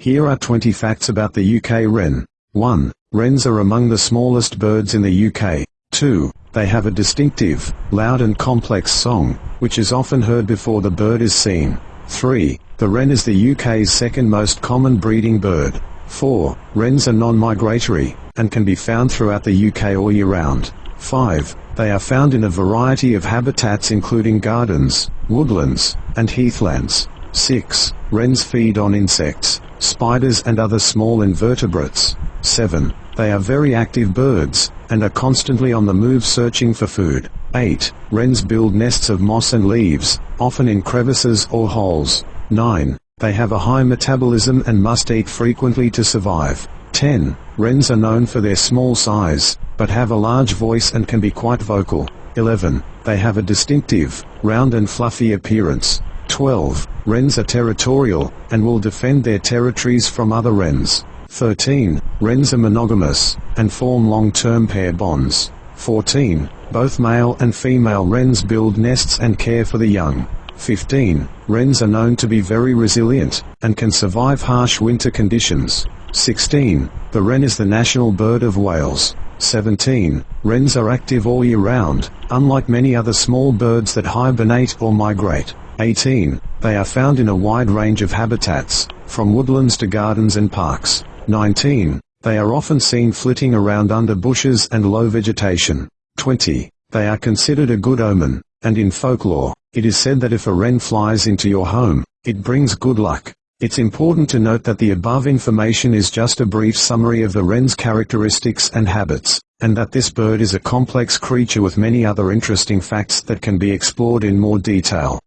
Here are 20 facts about the UK wren. 1. Wrens are among the smallest birds in the UK. 2. They have a distinctive, loud and complex song, which is often heard before the bird is seen. 3. The wren is the UK's second most common breeding bird. 4. Wrens are non-migratory, and can be found throughout the UK all year round. 5. They are found in a variety of habitats including gardens, woodlands, and heathlands. 6. Wrens feed on insects, spiders and other small invertebrates. 7. They are very active birds, and are constantly on the move searching for food. 8. Wrens build nests of moss and leaves, often in crevices or holes. 9. They have a high metabolism and must eat frequently to survive. 10. Wrens are known for their small size, but have a large voice and can be quite vocal. 11. They have a distinctive, round and fluffy appearance. 12. Wrens are territorial, and will defend their territories from other wrens. 13. Wrens are monogamous, and form long-term pair bonds. 14. Both male and female wrens build nests and care for the young. 15. Wrens are known to be very resilient, and can survive harsh winter conditions. 16. The wren is the national bird of Wales. 17. Wrens are active all year round, unlike many other small birds that hibernate or migrate. 18. They are found in a wide range of habitats, from woodlands to gardens and parks. 19. They are often seen flitting around under bushes and low vegetation. 20. They are considered a good omen, and in folklore, it is said that if a wren flies into your home, it brings good luck. It's important to note that the above information is just a brief summary of the wren's characteristics and habits, and that this bird is a complex creature with many other interesting facts that can be explored in more detail.